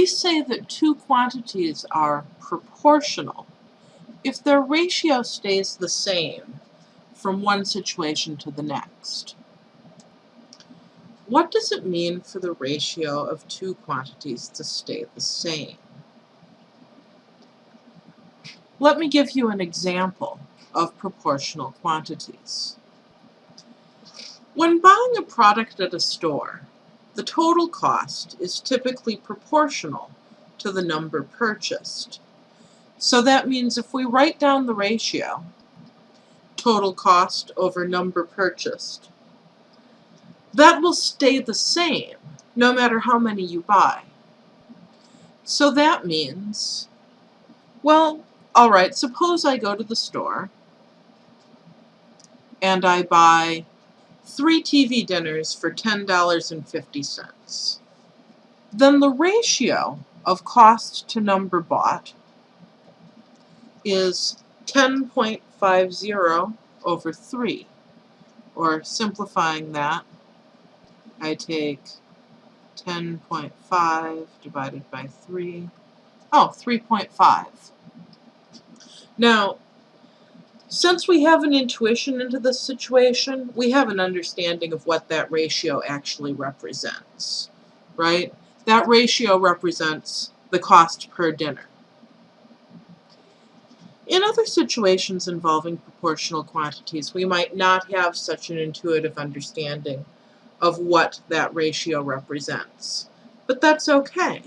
we say that two quantities are proportional if their ratio stays the same from one situation to the next. What does it mean for the ratio of two quantities to stay the same? Let me give you an example of proportional quantities. When buying a product at a store, the total cost is typically proportional to the number purchased. So that means if we write down the ratio, total cost over number purchased, that will stay the same no matter how many you buy. So that means, well, alright, suppose I go to the store and I buy three TV dinners for $10.50. Then the ratio of cost to number bought is 10.50 over 3. Or simplifying that, I take 10.5 divided by 3. Oh, 3.5. Now, since we have an intuition into this situation, we have an understanding of what that ratio actually represents, right? That ratio represents the cost per dinner. In other situations involving proportional quantities, we might not have such an intuitive understanding of what that ratio represents. But that's okay.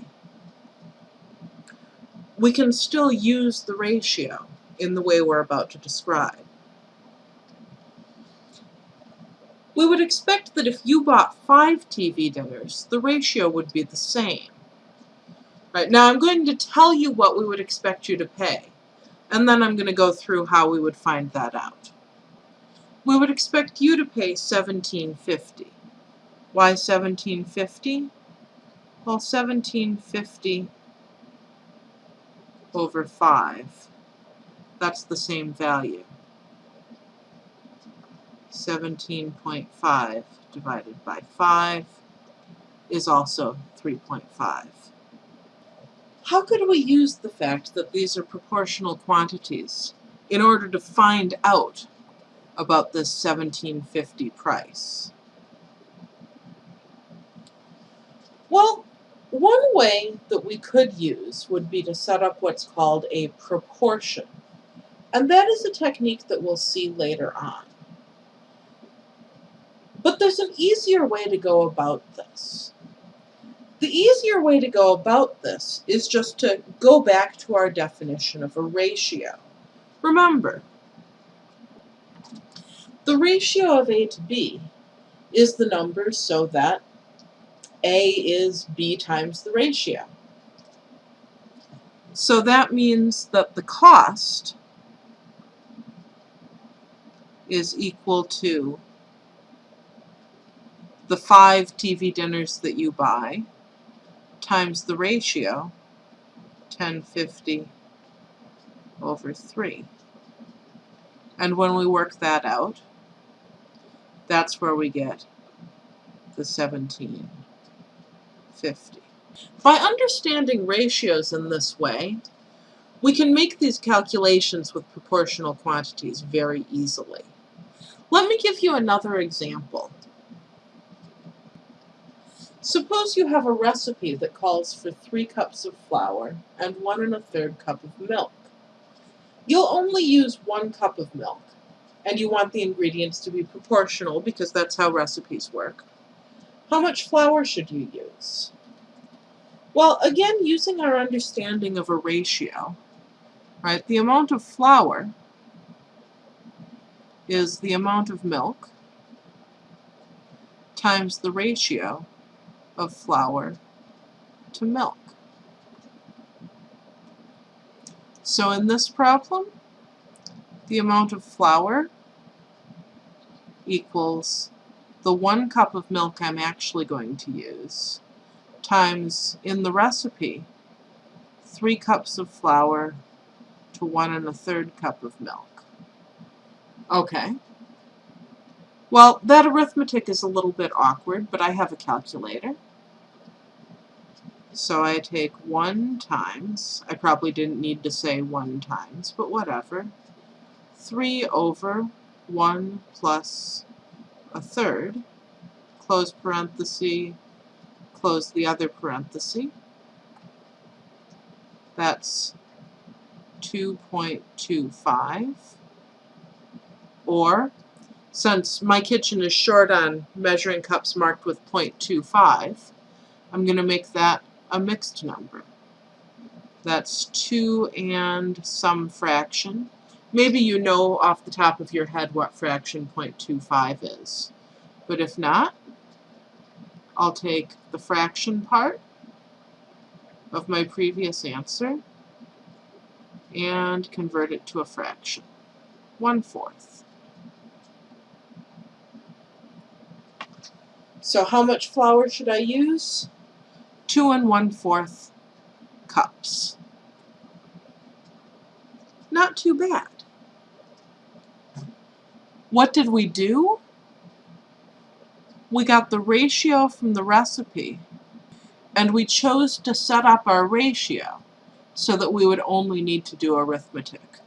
We can still use the ratio in the way we're about to describe. We would expect that if you bought five TV dinners, the ratio would be the same. Right, now I'm going to tell you what we would expect you to pay, and then I'm going to go through how we would find that out. We would expect you to pay 1750. Why 1750? Well, 1750 over 5. That's the same value. 17.5 divided by 5 is also 3.5. How could we use the fact that these are proportional quantities in order to find out about this 1750 price? Well, one way that we could use would be to set up what's called a proportion. And that is a technique that we'll see later on. But there's an easier way to go about this. The easier way to go about this is just to go back to our definition of a ratio. Remember, the ratio of A to B is the number so that A is B times the ratio. So that means that the cost is equal to the five TV dinners that you buy times the ratio 1050 over 3. And when we work that out, that's where we get the 1750. By understanding ratios in this way, we can make these calculations with proportional quantities very easily. Let me give you another example. Suppose you have a recipe that calls for three cups of flour and one and a third cup of milk. You'll only use one cup of milk, and you want the ingredients to be proportional because that's how recipes work. How much flour should you use? Well, again, using our understanding of a ratio, right, the amount of flour is the amount of milk times the ratio of flour to milk. So in this problem, the amount of flour equals the one cup of milk I'm actually going to use times, in the recipe, three cups of flour to one and a third cup of milk. Okay. Well, that arithmetic is a little bit awkward, but I have a calculator. So I take 1 times, I probably didn't need to say 1 times, but whatever, 3 over 1 plus a third, close parenthesis, close the other parenthesis. That's 2.25. Or, since my kitchen is short on measuring cups marked with 0.25, I'm going to make that a mixed number. That's 2 and some fraction. Maybe you know off the top of your head what fraction 0.25 is. But if not, I'll take the fraction part of my previous answer and convert it to a fraction. One So how much flour should I use? Two and one fourth cups. Not too bad. What did we do? We got the ratio from the recipe and we chose to set up our ratio so that we would only need to do arithmetic.